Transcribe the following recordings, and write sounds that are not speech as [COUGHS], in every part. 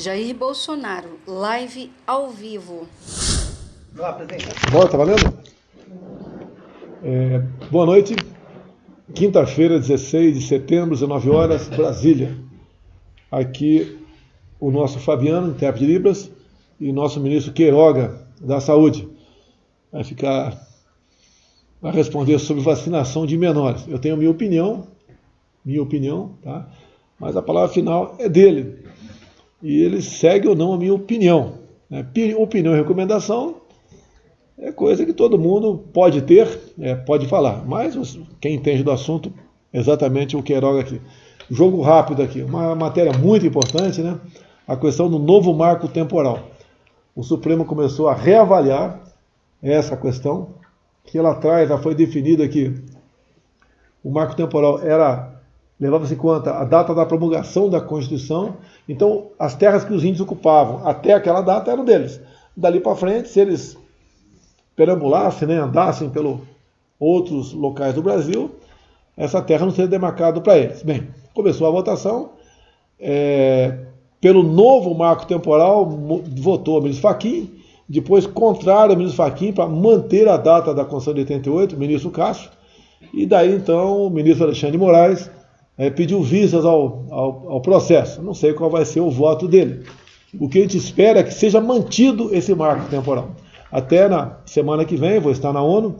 Jair Bolsonaro, live ao vivo. Olá, presidente. Bora, tá valendo? É, boa noite. Quinta-feira, 16 de setembro, 19 horas, Brasília. Aqui o nosso Fabiano, intérprete de Libras, e nosso ministro Queiroga, da Saúde. Vai ficar. Vai responder sobre vacinação de menores. Eu tenho minha opinião, minha opinião, tá? Mas a palavra final é dele e ele segue ou não a minha opinião. Né? Opinião e recomendação é coisa que todo mundo pode ter, é, pode falar, mas quem entende do assunto, exatamente o Queiroga aqui. Jogo rápido aqui, uma matéria muito importante, né? A questão do novo marco temporal. O Supremo começou a reavaliar essa questão, que lá atrás já foi definida que o marco temporal era levava-se em conta a data da promulgação da Constituição, então as terras que os índios ocupavam até aquela data eram deles. Dali para frente, se eles perambulassem, né, andassem pelos outros locais do Brasil, essa terra não seria demarcada para eles. Bem, começou a votação, é, pelo novo marco temporal, votou o ministro Fachin, depois contrário ministro Fachin para manter a data da Constituição de 88, o ministro Castro, e daí então o ministro Alexandre de Moraes é, pediu vistas ao, ao, ao, processo. Não sei qual vai ser o voto dele. O que a gente espera é que seja mantido esse marco temporal. Até na semana que vem, vou estar na ONU.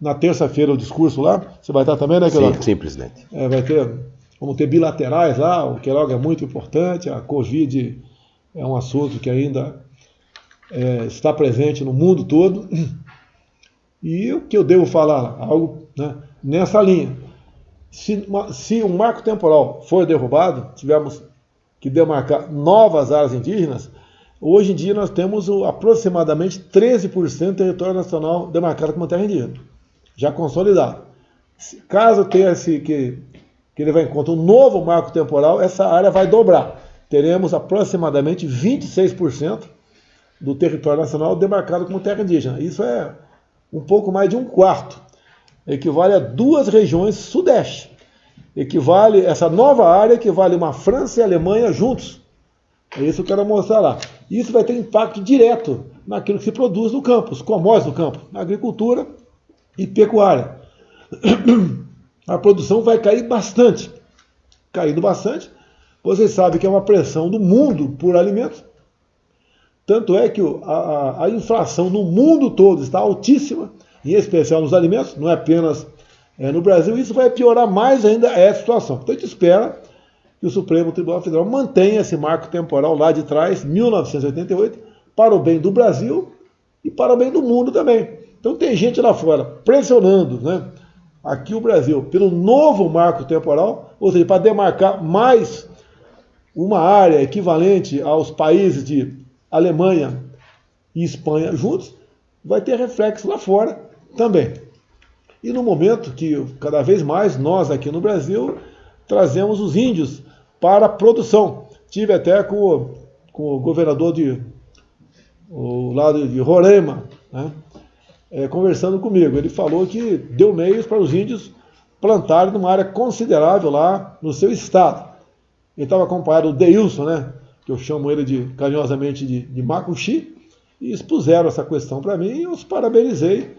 Na terça-feira o discurso lá. Você vai estar também, né, Queiroga? Sim, sim presidente. É, vai ter, vamos ter bilaterais lá. O Queiroga é muito importante. A Covid é um assunto que ainda é, está presente no mundo todo. E o que eu devo falar? Algo né, nessa linha se, uma, se um marco temporal for derrubado, tivermos que demarcar novas áreas indígenas, hoje em dia nós temos aproximadamente 13% do território nacional demarcado como terra indígena, já consolidado. Caso tenha esse, que, que levar em conta um novo marco temporal, essa área vai dobrar. Teremos aproximadamente 26% do território nacional demarcado como terra indígena. Isso é um pouco mais de um quarto equivale a duas regiões sudeste. Equivale, essa nova área equivale uma França e Alemanha juntos. É isso que eu quero mostrar lá. Isso vai ter impacto direto naquilo que se produz no campo, os commodities do campo, na agricultura e pecuária. [CLEARS THROAT] A produção vai cair bastante. Caindo bastante, vocês sabem que é uma pressão do mundo por alimentos. Tanto é que a, a inflação no mundo todo está altíssima em especial nos alimentos, não é apenas é, no Brasil, isso vai piorar mais ainda essa situação. Então a gente espera que o Supremo Tribunal Federal mantenha esse marco temporal lá de trás, 1988, para o bem do Brasil e para o bem do mundo também. Então tem gente lá fora pressionando né, aqui o Brasil pelo novo marco temporal, ou seja, para demarcar mais uma área equivalente aos países de Alemanha e Espanha juntos, vai ter reflexo lá fora também. E no momento que cada vez mais nós aqui no Brasil trazemos os índios para a produção. Tive até com o, com o governador de o lado de Roraima, né, é, conversando comigo. Ele falou que deu meios para os índios plantarem numa área considerável lá no seu estado. Ele estava acompanhado do Deilson, né, que eu chamo ele de carinhosamente de, de e expuseram essa questão para mim e eu os parabenizei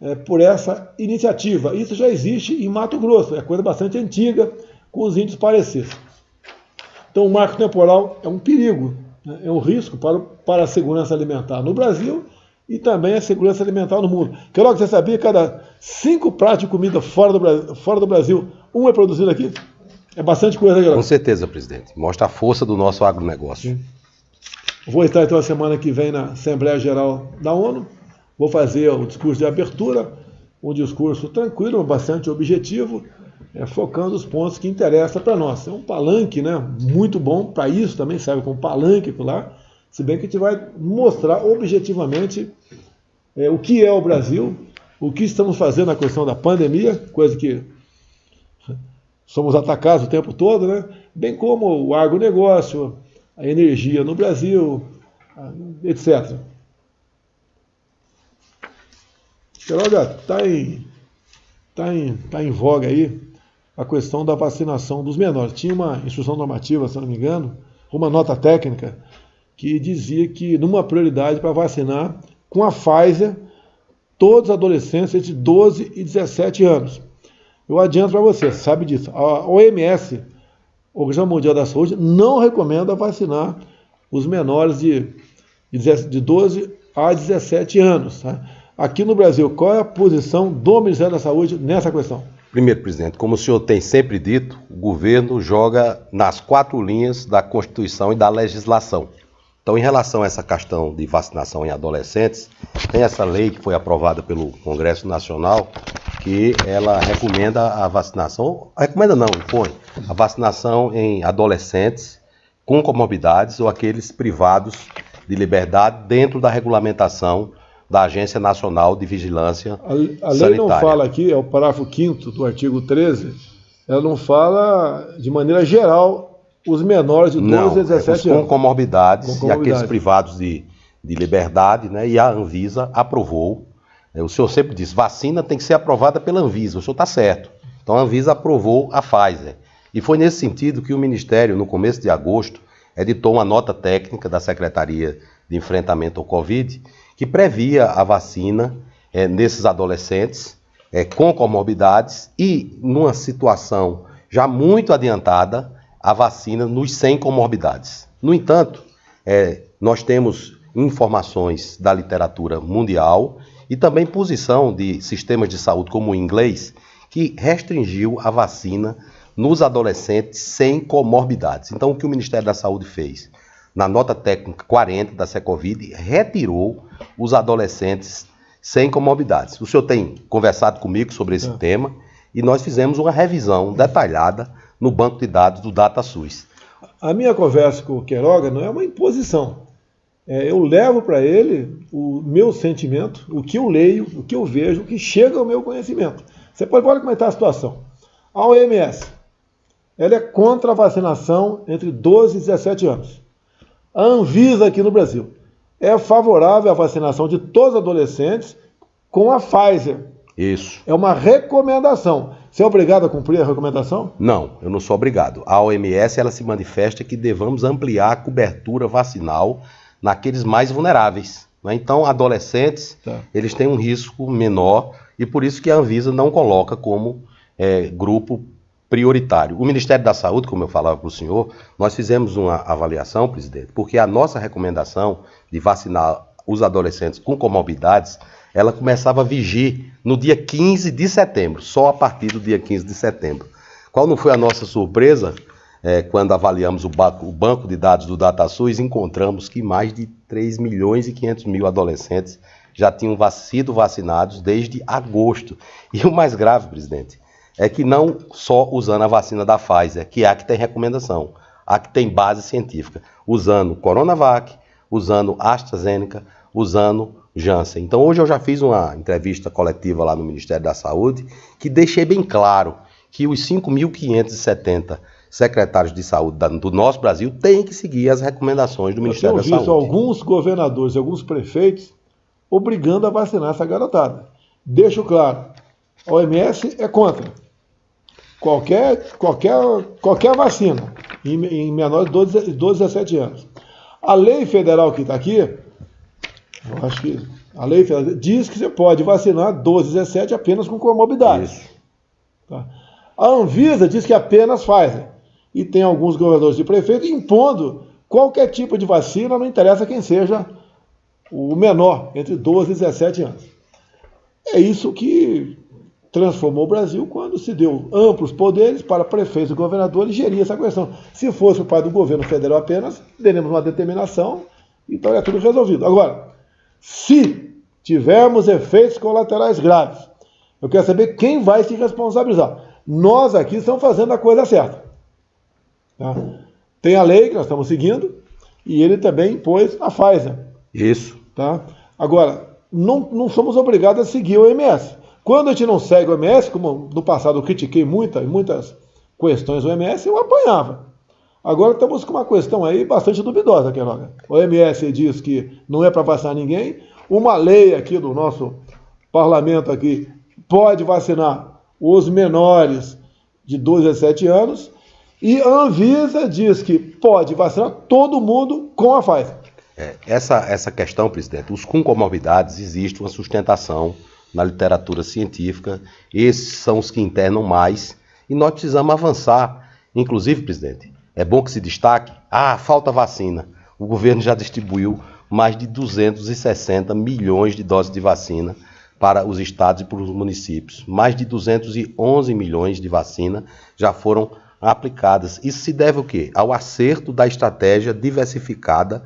é, por essa iniciativa. Isso já existe em Mato Grosso, é coisa bastante antiga, com os índios parecidos. Então, o marco temporal é um perigo, né? é um risco para, para a segurança alimentar no Brasil e também a segurança alimentar no mundo. Que logo você sabia que cada cinco pratos de comida fora do, Brasil, fora do Brasil, um é produzido aqui? É bastante coisa, galera. Com certeza, presidente. Mostra a força do nosso agronegócio. Sim. Vou estar então a semana que vem na Assembleia Geral da ONU. Vou fazer o discurso de abertura, um discurso tranquilo, bastante objetivo, é, focando os pontos que interessam para nós. É um palanque né, muito bom para isso, também serve como palanque lá, se bem que a gente vai mostrar objetivamente é, o que é o Brasil, o que estamos fazendo na questão da pandemia, coisa que somos atacados o tempo todo, né? bem como o agronegócio, a energia no Brasil, etc. Queiroga, está em, tá em, tá em voga aí a questão da vacinação dos menores. Tinha uma instrução normativa, se não me engano, uma nota técnica que dizia que numa prioridade para vacinar com a Pfizer todos os adolescentes entre 12 e 17 anos. Eu adianto para você, sabe disso. A OMS, Organização Mundial da Saúde, não recomenda vacinar os menores de, de 12 a 17 anos. Tá? Aqui no Brasil, qual é a posição do Ministério da Saúde nessa questão? Primeiro, presidente, como o senhor tem sempre dito, o governo joga nas quatro linhas da Constituição e da legislação. Então, em relação a essa questão de vacinação em adolescentes, tem essa lei que foi aprovada pelo Congresso Nacional que ela recomenda a vacinação, recomenda não, impõe a vacinação em adolescentes com comorbidades ou aqueles privados de liberdade dentro da regulamentação da Agência Nacional de Vigilância a, a lei Sanitária. não fala aqui, é o parágrafo 5 do artigo 13, ela não fala de maneira geral os menores de 12 não, a 17 é anos. Com comorbidades, com comorbidades e aqueles privados de, de liberdade, né? E a Anvisa aprovou. Né, o senhor sempre disse, vacina tem que ser aprovada pela Anvisa. O senhor está certo. Então a Anvisa aprovou a Pfizer. E foi nesse sentido que o Ministério, no começo de agosto, editou uma nota técnica da Secretaria de Enfrentamento ao Covid que previa a vacina é, nesses adolescentes é, com comorbidades e, numa situação já muito adiantada, a vacina nos sem comorbidades. No entanto, é, nós temos informações da literatura mundial e também posição de sistemas de saúde como o inglês que restringiu a vacina nos adolescentes sem comorbidades. Então, o que o Ministério da Saúde fez? Na nota técnica 40 da Secovid, retirou os adolescentes sem comorbidades. O senhor tem conversado comigo sobre esse é. tema e nós fizemos uma revisão detalhada no banco de dados do DataSUS. A minha conversa com o Queiroga não é uma imposição. É, eu levo para ele o meu sentimento, o que eu leio, o que eu vejo, o que chega ao meu conhecimento. Você pode, pode comentar a situação. A OMS, ela é contra a vacinação entre 12 e 17 anos. A Anvisa aqui no Brasil é favorável à vacinação de todos os adolescentes com a Pfizer. Isso. É uma recomendação. Você é obrigado a cumprir a recomendação? Não, eu não sou obrigado. A OMS ela se manifesta que devamos ampliar a cobertura vacinal naqueles mais vulneráveis. Né? Então, adolescentes, tá. eles têm um risco menor e por isso que a Anvisa não coloca como é, grupo prioritário. O Ministério da Saúde, como eu falava para o senhor, nós fizemos uma avaliação, presidente, porque a nossa recomendação de vacinar os adolescentes com comorbidades, ela começava a vigir no dia 15 de setembro, só a partir do dia 15 de setembro. Qual não foi a nossa surpresa? É, quando avaliamos o banco, o banco de dados do DataSUS, encontramos que mais de 3 milhões e 500 mil adolescentes já tinham sido vacinados desde agosto. E o mais grave, presidente, é que não só usando a vacina da Pfizer, que é a que tem recomendação, a que tem base científica, usando Coronavac, usando AstraZeneca, usando Janssen. Então hoje eu já fiz uma entrevista coletiva lá no Ministério da Saúde que deixei bem claro que os 5.570 secretários de saúde do nosso Brasil têm que seguir as recomendações do Ministério da Saúde. Alguns governadores e alguns prefeitos obrigando a vacinar essa garotada. Deixo claro, a OMS é contra qualquer, qualquer, qualquer vacina em, em menores de 12, 12 a 17 anos. A lei federal que está aqui, eu acho que a lei federal diz que você pode vacinar 12 a 17 apenas com comorbidades. Tá? A Anvisa diz que apenas faz. E tem alguns governadores de prefeito impondo qualquer tipo de vacina, não interessa quem seja o menor, entre 12 e 17 anos. É isso que transformou o Brasil quando se deu amplos poderes para prefeitos e governadores gerir essa questão. Se fosse o pai do governo federal apenas, teremos uma determinação e então é tudo resolvido. Agora, se tivermos efeitos colaterais graves, eu quero saber quem vai se responsabilizar. Nós aqui estamos fazendo a coisa certa. Tá? Tem a lei que nós estamos seguindo e ele também impôs a Pfizer. Isso. Tá? Agora, não, não somos obrigados a seguir o OMS. Quando a gente não segue o OMS, como no passado eu critiquei muita, muitas questões do OMS, eu apanhava. Agora estamos com uma questão aí bastante duvidosa, Queiroga. O OMS diz que não é para vacinar ninguém. Uma lei aqui do nosso parlamento aqui pode vacinar os menores de 12 a 17 anos. E a Anvisa diz que pode vacinar todo mundo com a Pfizer. É, essa, essa questão, presidente, os com comorbidades, existe uma sustentação na literatura científica, esses são os que internam mais, e nós precisamos avançar. Inclusive, presidente, é bom que se destaque, ah, falta vacina. O governo já distribuiu mais de 260 milhões de doses de vacina para os estados e para os municípios. Mais de 211 milhões de vacina já foram aplicadas. Isso se deve ao quê? Ao acerto da estratégia diversificada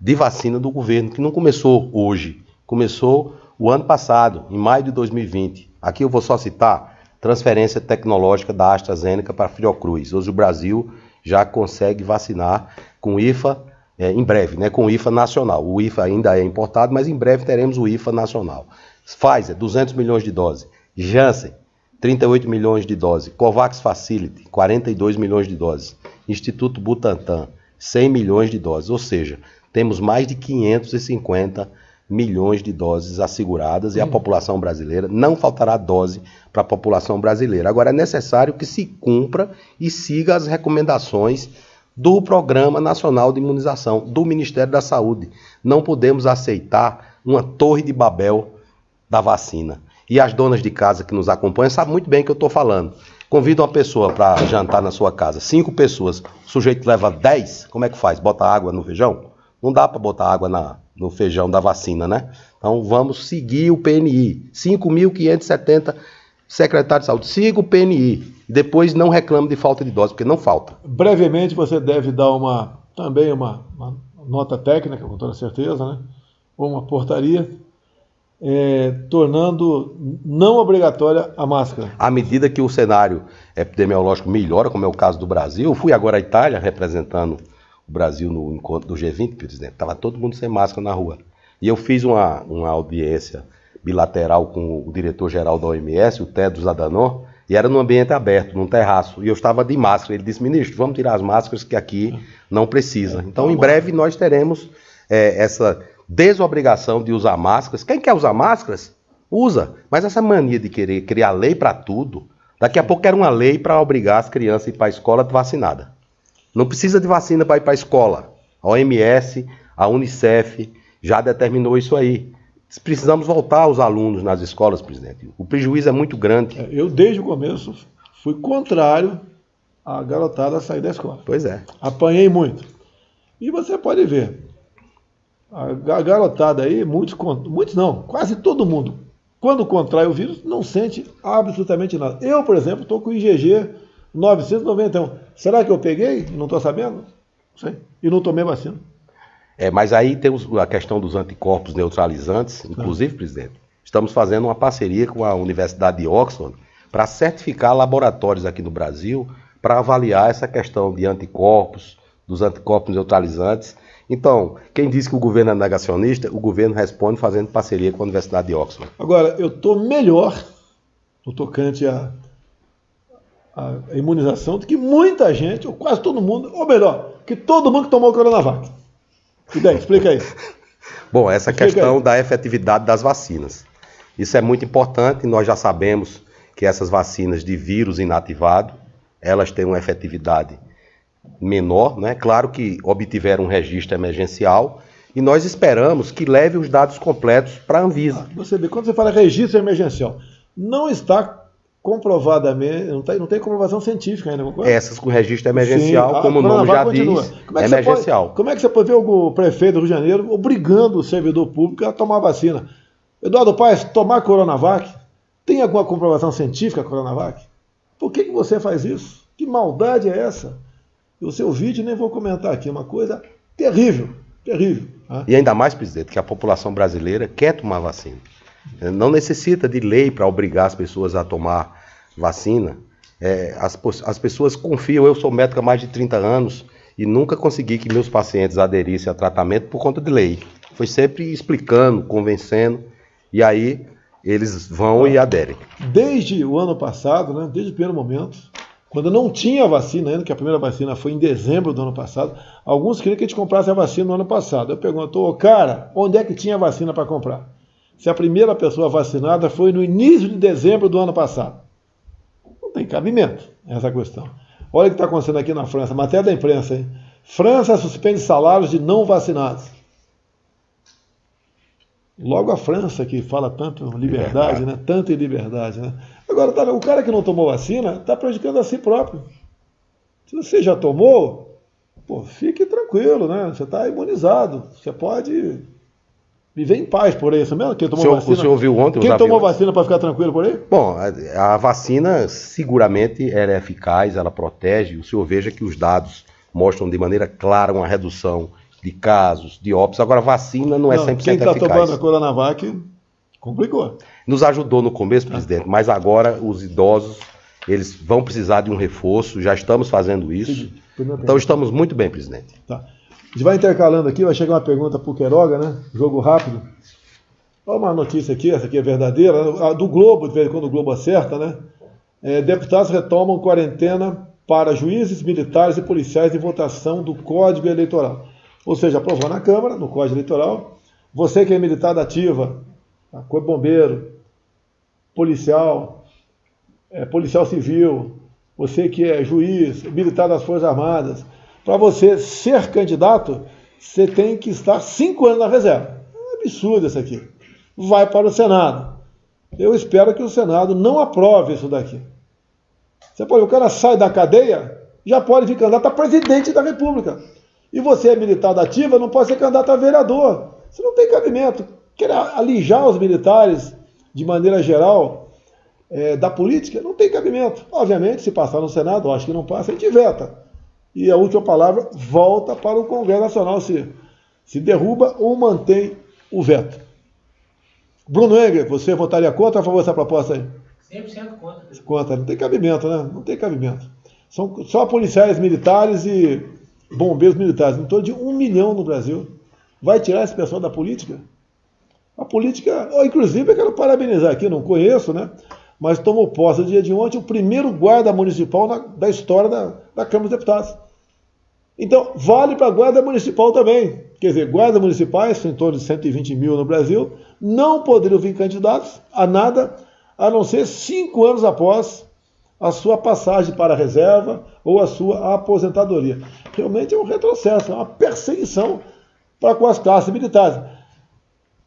de vacina do governo, que não começou hoje, começou o ano passado, em maio de 2020. Aqui eu vou só citar transferência tecnológica da AstraZeneca para a Fiocruz. Hoje o Brasil já consegue vacinar com IFA é, em breve, né, com o IFA nacional. O IFA ainda é importado, mas em breve teremos o IFA nacional. Pfizer, 200 milhões de doses. Janssen, 38 milhões de doses. COVAX Facility, 42 milhões de doses. Instituto Butantan, 100 milhões de doses. Ou seja, temos mais de 550 milhões de doses asseguradas hum. e a hum. população brasileira não faltará dose para a população brasileira. Agora é necessário que se cumpra e siga as recomendações do Programa Nacional de Imunização do Ministério da Saúde. Não podemos aceitar uma torre de Babel da vacina. E as donas de casa que nos acompanham sabem muito bem o que eu estou falando. Convida uma pessoa para jantar na sua casa, cinco pessoas, o sujeito leva dez, como é que faz? Bota água no feijão? Não dá para botar água na, no feijão da vacina, né? Então vamos seguir o PNI. 5.570 secretários de saúde. Siga o PNI. Depois não reclame de falta de dose, porque não falta. Brevemente você deve dar uma também uma, uma nota técnica, com toda certeza, né? Ou uma portaria é, tornando não obrigatória a máscara. À medida que o cenário epidemiológico melhora, como é o caso do Brasil, eu fui agora à Itália representando o Brasil no encontro do G20, presidente, estava todo mundo sem máscara na rua. E eu fiz uma, uma audiência bilateral com o diretor-geral da OMS, o Tedros Adhanom, e era num ambiente aberto, num terraço, e eu estava de máscara. Ele disse, ministro, vamos tirar as máscaras que aqui não precisa. Então, em breve, nós teremos é, essa desobrigação de usar máscaras. Quem quer usar máscaras, usa. Mas essa mania de querer criar lei para tudo, daqui a pouco era uma lei para obrigar as crianças a ir para a escola vacinada. Não precisa de vacina para ir para a escola. A OMS, a Unicef já determinou isso aí. Precisamos voltar os alunos nas escolas, presidente. O prejuízo é muito grande. É, eu, desde o começo, fui contrário à garotada sair da escola. Pois é. Apanhei muito. E você pode ver, a garotada aí, muitos, muitos não, quase todo mundo, quando contrai o vírus, não sente absolutamente nada. Eu, por exemplo, estou com o IgG 991. Será que eu peguei? Não estou sabendo? Sei. E não tomei vacina. É, mas aí temos a questão dos anticorpos neutralizantes, inclusive, não. presidente, estamos fazendo uma parceria com a Universidade de Oxford para certificar laboratórios aqui no Brasil para avaliar essa questão de anticorpos, dos anticorpos neutralizantes. Então, quem diz que o governo é negacionista, o governo responde fazendo parceria com a Universidade de Oxford. Agora, eu estou melhor no tocante a a imunização do que muita gente, ou quase todo mundo, ou melhor, que todo mundo que tomou o Coronavac. E daí, explica aí. [LAUGHS] Bom, essa explica questão aí. da efetividade das vacinas. Isso é muito importante, nós já sabemos que essas vacinas de vírus inativado, elas têm uma efetividade menor, né? Claro que obtiveram um registro emergencial e nós esperamos que leve os dados completos para a Anvisa. Ah, você vê, quando você fala registro emergencial, não está comprovadamente, não tem, não tem comprovação científica ainda, concorda? Essas com registro emergencial, Sim, como o nome já continua. diz, como é emergencial. Pode, como é que você pode ver o prefeito do Rio de Janeiro obrigando o servidor público a tomar vacina? Eduardo Paes, tomar Coronavac? Tem alguma comprovação científica Coronavac? Por que, que você faz isso? Que maldade é essa? O seu vídeo nem vou comentar aqui, é uma coisa terrível, terrível. Né? E ainda mais, presidente, que a população brasileira quer tomar vacina. Não necessita de lei para obrigar as pessoas a tomar vacina. É, as, as pessoas confiam, eu sou médico há mais de 30 anos e nunca consegui que meus pacientes aderissem a tratamento por conta de lei. Foi sempre explicando, convencendo, e aí eles vão e aderem. Desde o ano passado, né, desde o primeiro momento, quando não tinha vacina ainda, que a primeira vacina foi em dezembro do ano passado, alguns queriam que a gente comprasse a vacina no ano passado. Eu pergunto, cara, onde é que tinha vacina para comprar? se a primeira pessoa vacinada foi no início de dezembro do ano passado. Tem cabimento essa questão. Olha o que está acontecendo aqui na França, matéria da imprensa, hein? França suspende salários de não vacinados. Logo a França, que fala tanto liberdade, né? Tanto em liberdade, né? Agora, tá, o cara que não tomou vacina está prejudicando a si próprio. Se você já tomou, pô, fique tranquilo, né? Você está imunizado. Você pode viver em paz por aí. Mesmo? Quem tomou o senhor, vacina? O senhor viu ontem Quem tomou vacina para ficar tranquilo por aí? Bom, a, a vacina seguramente ela é eficaz, ela protege. O senhor veja que os dados mostram de maneira clara uma redução de casos, de óbitos. Agora, vacina não é 100% quem eficaz. Quem está tomando a Coronavac complicou. Nos ajudou no começo, presidente, mas agora os idosos eles vão precisar de um reforço, já estamos fazendo isso. Então estamos muito bem, presidente. Tá. A gente vai intercalando aqui, vai chegar uma pergunta para o Queiroga, né? Jogo rápido. Olha uma notícia aqui, essa aqui é verdadeira, do Globo, de vez em quando o Globo acerta, né? É, deputados retomam quarentena para juízes, militares e policiais em votação do Código Eleitoral. Ou seja, aprovou na Câmara, no Código Eleitoral. Você que é militar da ativa, corpo bombeiro, policial, é, policial civil, você que é juiz, militar das Forças Armadas, para você ser candidato, você tem que estar cinco anos na reserva. É um absurdo isso aqui. Vai para o Senado. Eu espero que o Senado não aprove isso daqui. Você pode, o cara sai da cadeia, já pode vir candidato a presidente da República. E você é militar da ativa, não pode ser candidato a vereador. Isso não tem cabimento. Quer alijar os militares de maneira geral é, da política, não tem cabimento. Obviamente, se passar no Senado, acho que não passa, a gente veta. E a última palavra volta para o Congresso Nacional se, se derruba ou mantém o veto. Bruno Engel, você votaria contra ou a favor dessa proposta aí? 100% contra. Contra, não tem cabimento, né? Não tem cabimento. São só policiais militares e bombeiros militares, em torno de um milhão no Brasil. Vai tirar esse pessoal da política? A política, oh, inclusive, eu quero parabenizar aqui, não conheço, né? Mas tomou posse no dia de ontem o primeiro guarda municipal na, da história da, da Câmara dos Deputados. Então, vale para a guarda municipal também. Quer dizer, guardas municipais, em torno de 120 mil no Brasil, não poderiam vir candidatos a nada, a não ser cinco anos após a sua passagem para a reserva ou a sua aposentadoria. Realmente é um retrocesso, é uma perseguição para com as classes militares.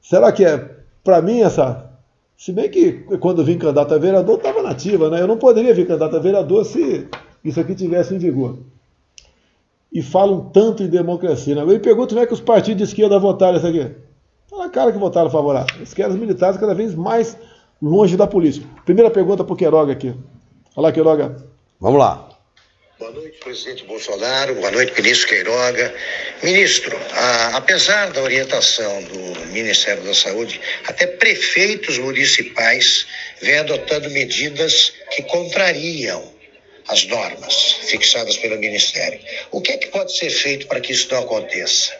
Será que é para mim essa. Se bem que quando vim candidato a vereador, estava nativa, né? Eu não poderia vir candidato a vereador se isso aqui tivesse em vigor. E falam tanto em democracia. Né? Eu me pergunto como é que os partidos de esquerda votaram isso aqui. Está na cara que votaram favorável. Eles querem os militares cada vez mais longe da polícia. Primeira pergunta para o Queiroga aqui. Olá, Queiroga. Vamos lá. Boa noite, presidente Bolsonaro. Boa noite, ministro Queiroga. Ministro, a, apesar da orientação do Ministério da Saúde, até prefeitos municipais vêm adotando medidas que contrariam as normas fixadas pelo Ministério. O que é que pode ser feito para que isso não aconteça?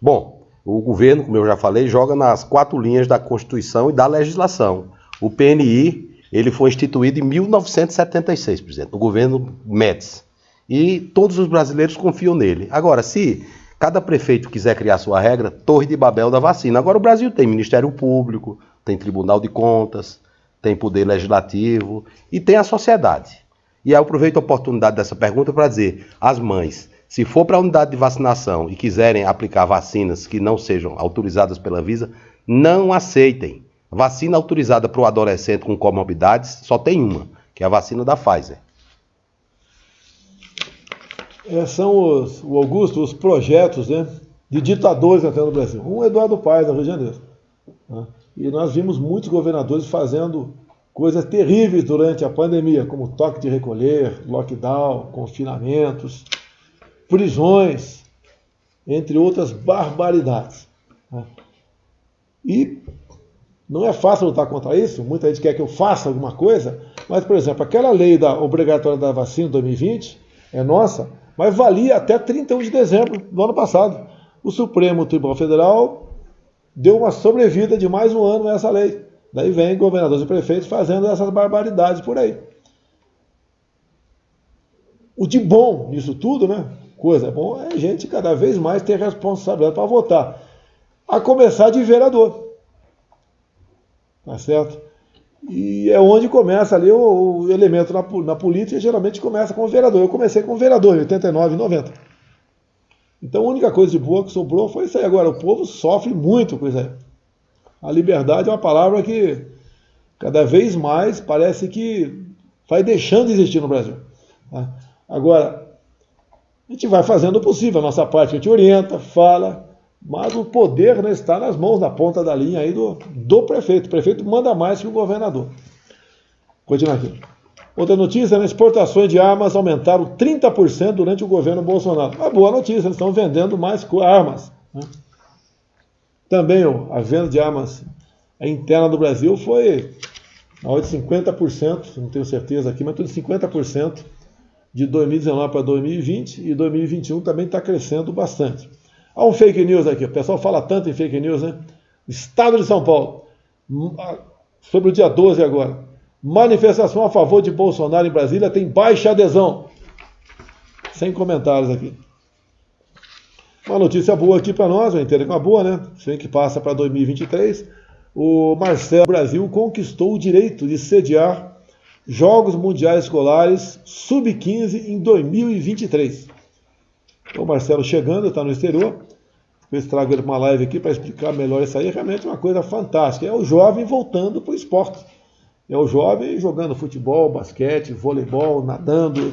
Bom, o governo, como eu já falei, joga nas quatro linhas da Constituição e da legislação. O PNI ele foi instituído em 1976, presidente, no governo Médici. E todos os brasileiros confiam nele. Agora, se cada prefeito quiser criar sua regra, Torre de Babel da vacina. Agora o Brasil tem Ministério Público, tem Tribunal de Contas, tem Poder Legislativo e tem a sociedade. E eu aproveito a oportunidade dessa pergunta para dizer às mães, se for para a unidade de vacinação e quiserem aplicar vacinas que não sejam autorizadas pela Visa, não aceitem. Vacina autorizada para o adolescente com comorbidades só tem uma, que é a vacina da Pfizer. É, são os, o Augusto, os projetos né, de ditadores até no Brasil. Um Eduardo Paes, no Rio de Janeiro. Né? E nós vimos muitos governadores fazendo coisas terríveis durante a pandemia, como toque de recolher, lockdown, confinamentos, prisões, entre outras barbaridades. Né? E não é fácil lutar contra isso, muita gente quer que eu faça alguma coisa, mas, por exemplo, aquela lei da obrigatória da vacina 2020 é nossa, mas valia até 31 de dezembro do ano passado. O Supremo Tribunal Federal deu uma sobrevida de mais um ano nessa lei. Daí vem governadores e prefeitos fazendo essas barbaridades por aí. O de bom nisso tudo, né? Coisa bom é a gente cada vez mais ter responsabilidade para votar. A começar de vereador. Tá certo? E é onde começa ali o, o elemento na, na, política, geralmente começa com o vereador. Eu comecei como vereador em 89 e 90. Então a única coisa de boa que sobrou foi isso aí. Agora, o povo sofre muito com isso aí. A liberdade é uma palavra que cada vez mais parece que vai deixando de existir no Brasil. Tá? Agora, a gente vai fazendo o possível, a nossa parte a gente orienta, fala, mas o poder né, está nas mãos, na ponta da linha aí do, do prefeito. O prefeito manda mais que o governador. Continua aqui. Outra notícia, né, exportações de armas aumentaram 30% durante o governo Bolsonaro. Uma boa notícia, eles estão vendendo mais armas. Né? Também ó, a venda de armas interna do Brasil foi de 50%, não tenho certeza aqui, mas tudo de 50% de 2019 para 2020 e 2021 também está crescendo bastante. Há um fake news aqui, o pessoal fala tanto em fake news, né? Estado de São Paulo, sobre o dia 12 agora. Manifestação a favor de Bolsonaro em Brasília tem baixa adesão. Sem comentários aqui. Uma notícia boa aqui para nós, eu entendo que é uma boa, né? Sei que passa para 2023. O Marcelo Brasil conquistou o direito de sediar Jogos Mundiais Escolares Sub-15 em 2023. Então, o Marcelo chegando, está no exterior. Eu trago ele uma live aqui para explicar melhor isso aí. É realmente uma coisa fantástica. É o jovem voltando para o esporte. É o jovem jogando futebol, basquete, voleibol, nadando,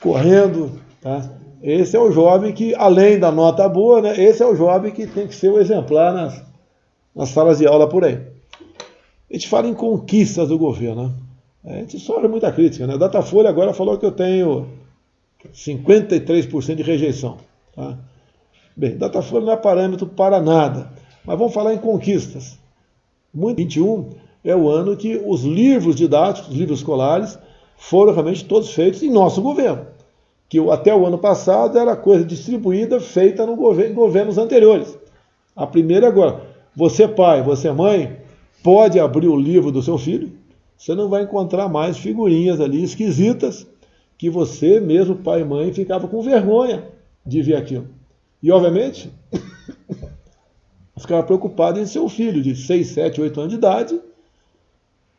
correndo. Tá? Esse é o jovem que, além da nota boa, né, esse é o jovem que tem que ser o exemplar nas, nas salas de aula por aí. A gente fala em conquistas do governo. Né? A gente sofre muita crítica. Né? A Datafolha agora falou que eu tenho 53% de rejeição. Tá? Bem, Datafolha não é parâmetro para nada. Mas vamos falar em conquistas. 2021 é o ano que os livros didáticos, os livros escolares, foram realmente todos feitos em nosso governo. Que até o ano passado era coisa distribuída, feita no governo, em governos anteriores. A primeira agora. Você, pai, você, mãe, pode abrir o livro do seu filho, você não vai encontrar mais figurinhas ali esquisitas que você mesmo, pai e mãe, ficava com vergonha de ver aquilo. E, obviamente, [COUGHS] ficava preocupado em seu filho de 6, 7, 8 anos de idade